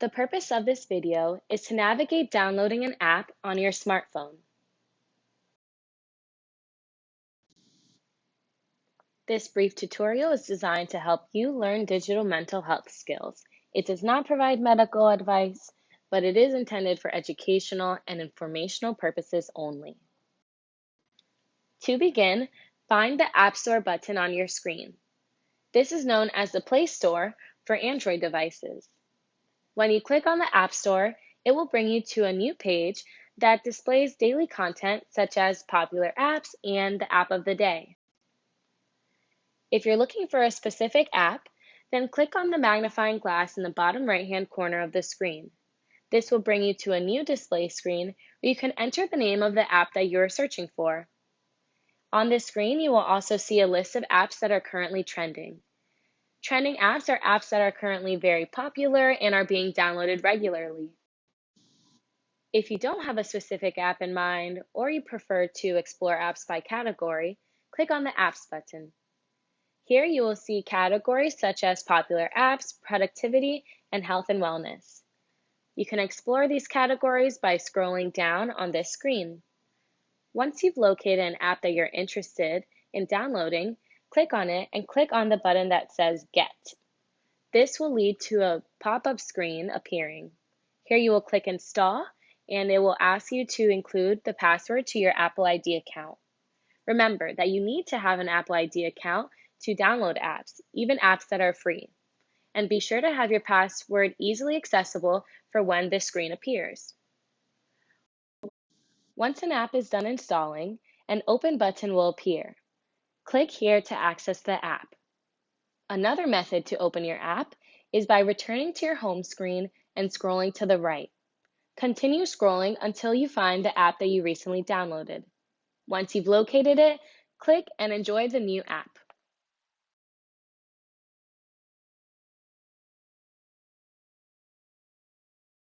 The purpose of this video is to navigate downloading an app on your smartphone. This brief tutorial is designed to help you learn digital mental health skills. It does not provide medical advice, but it is intended for educational and informational purposes only. To begin, find the App Store button on your screen. This is known as the Play Store for Android devices. When you click on the App Store, it will bring you to a new page that displays daily content such as popular apps and the app of the day. If you're looking for a specific app, then click on the magnifying glass in the bottom right-hand corner of the screen. This will bring you to a new display screen where you can enter the name of the app that you're searching for. On this screen, you will also see a list of apps that are currently trending. Trending apps are apps that are currently very popular and are being downloaded regularly. If you don't have a specific app in mind or you prefer to explore apps by category, click on the Apps button. Here you will see categories such as popular apps, productivity, and health and wellness. You can explore these categories by scrolling down on this screen. Once you've located an app that you're interested in downloading, click on it and click on the button that says Get. This will lead to a pop-up screen appearing. Here you will click Install and it will ask you to include the password to your Apple ID account. Remember that you need to have an Apple ID account to download apps, even apps that are free. And be sure to have your password easily accessible for when this screen appears. Once an app is done installing, an Open button will appear. Click here to access the app. Another method to open your app is by returning to your home screen and scrolling to the right. Continue scrolling until you find the app that you recently downloaded. Once you've located it, click and enjoy the new app.